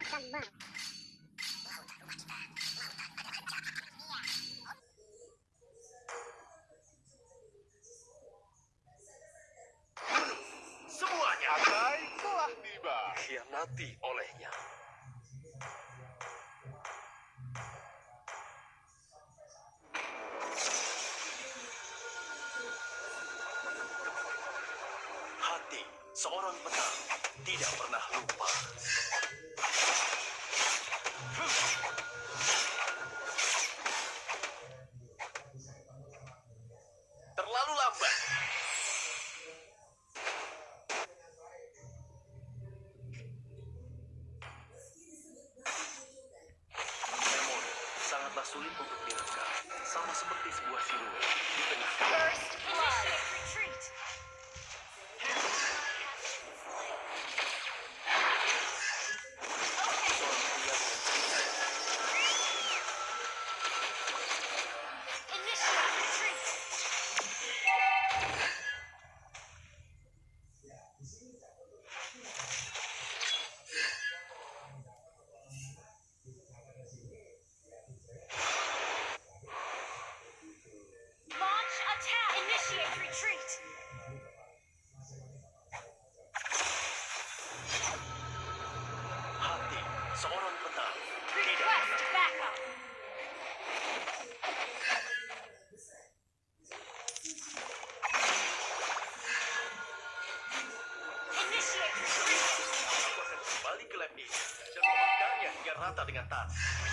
bukan bang Semuanya Atai telah tiba. Dikhianati olehnya. Hati seorang petang tidak pernah lupa. Terlalu lambat. Memori sangatlah sulit untuk direkam, sama seperti sebuah siluet di tengah First blood. retreat. Rata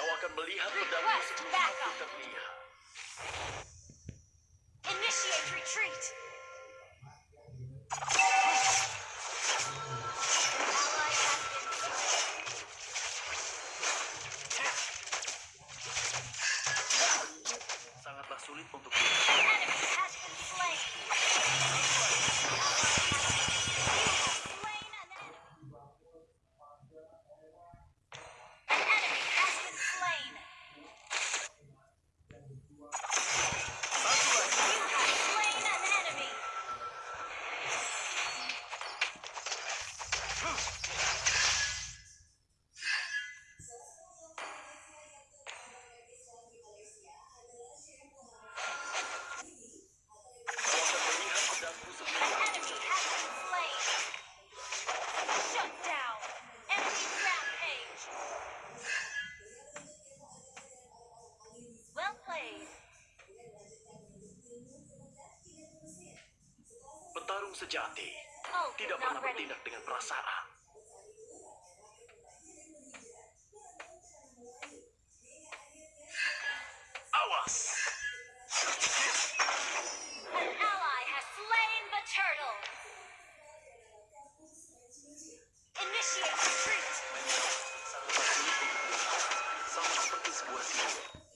Kau akan melihat pedangmu Request sebelum backup. aku terlihat. Initiate retreat. Sejati tidak pernah bertindak dengan perasaan. Awas! An ally has slain the turtle. Initiate retreat. Sangatlah sulit untuk dilihat, sama seperti sebuah siluet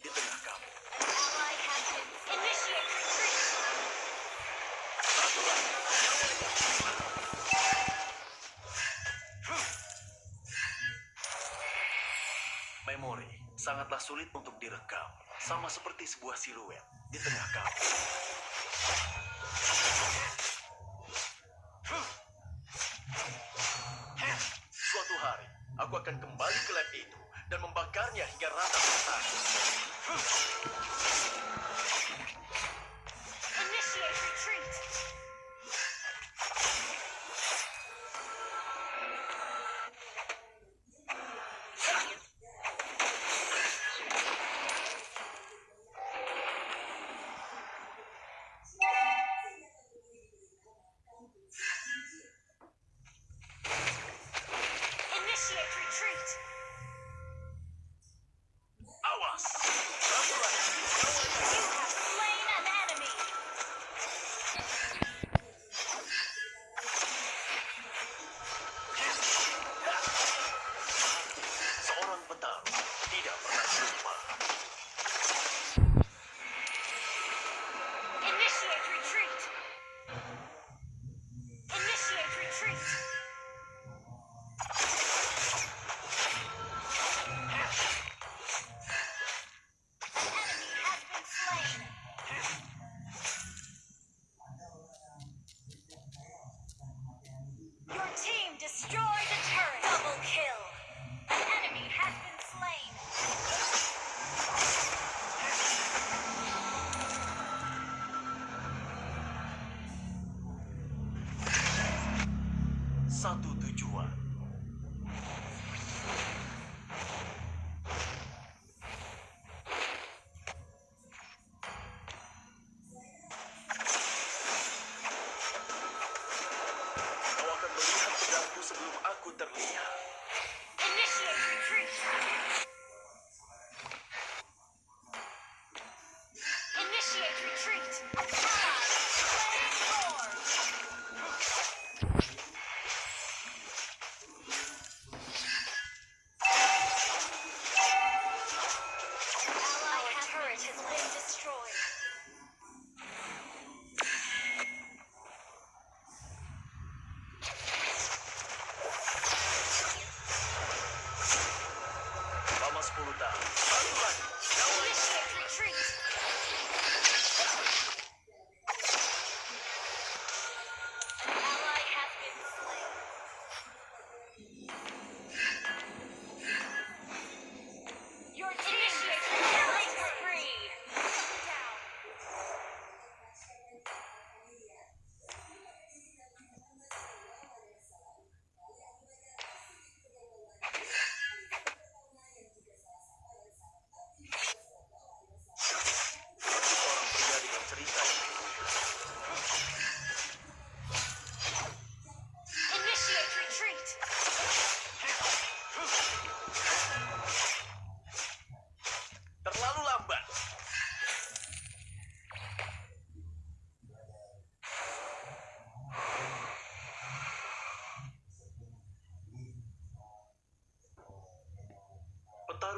sangatlah sulit untuk direkam, sama seperti sebuah siluet di tengah kamu. Suatu hari, aku akan kembali ke lab itu dan membakarnya hingga rata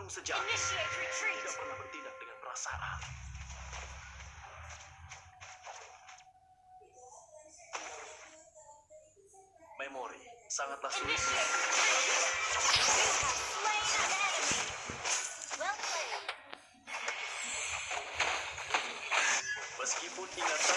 Initiate retreat. tidak pernah bertindak dengan perasaan. Memori sangatlah sulit. Initiate untuk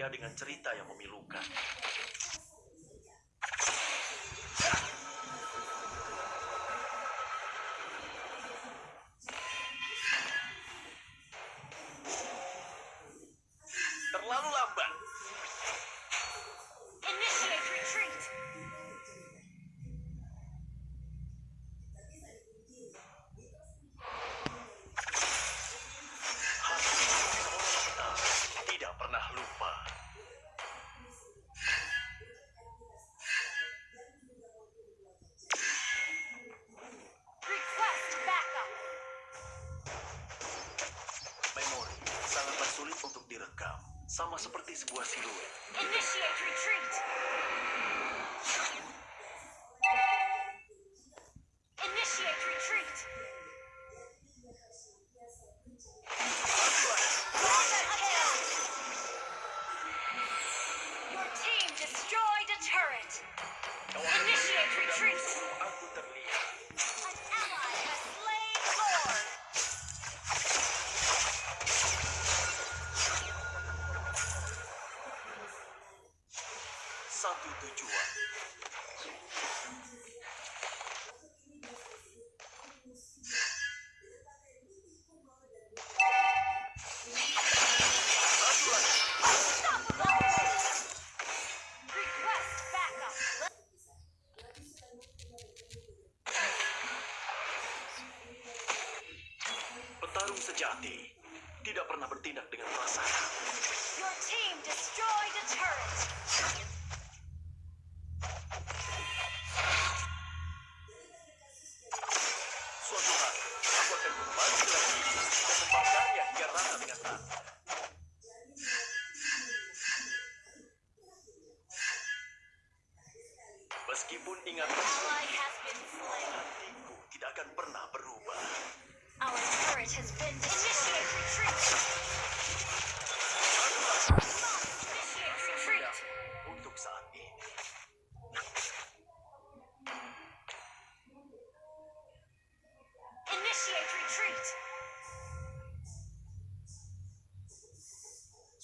pria dengan cerita yang memilukan. Seperti sebuah siluet. Initiate retreat. Sejati tidak pernah bertindak dengan perasaan. Your team destroyed a turret. Suatu hari, aku akan kembali lagi dan membakarnya hingga rata dengan tanah. Meskipun slain. hatiku tidak akan pernah berubah.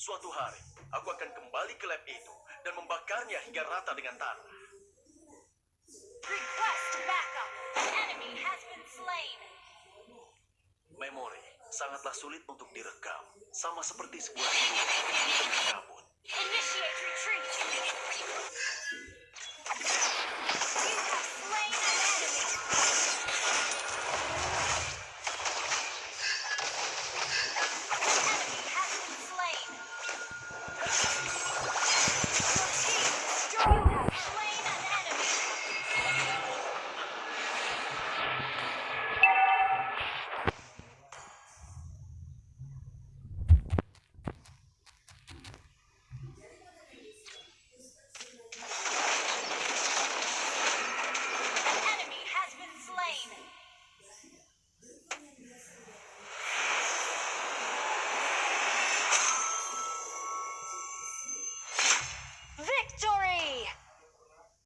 Suatu hari, aku akan kembali ke lab itu dan membakarnya hingga rata dengan tanah. Request backup. The enemy has been slain. Memori sangatlah sulit untuk direkam, sama seperti sebuah di tengah kabut.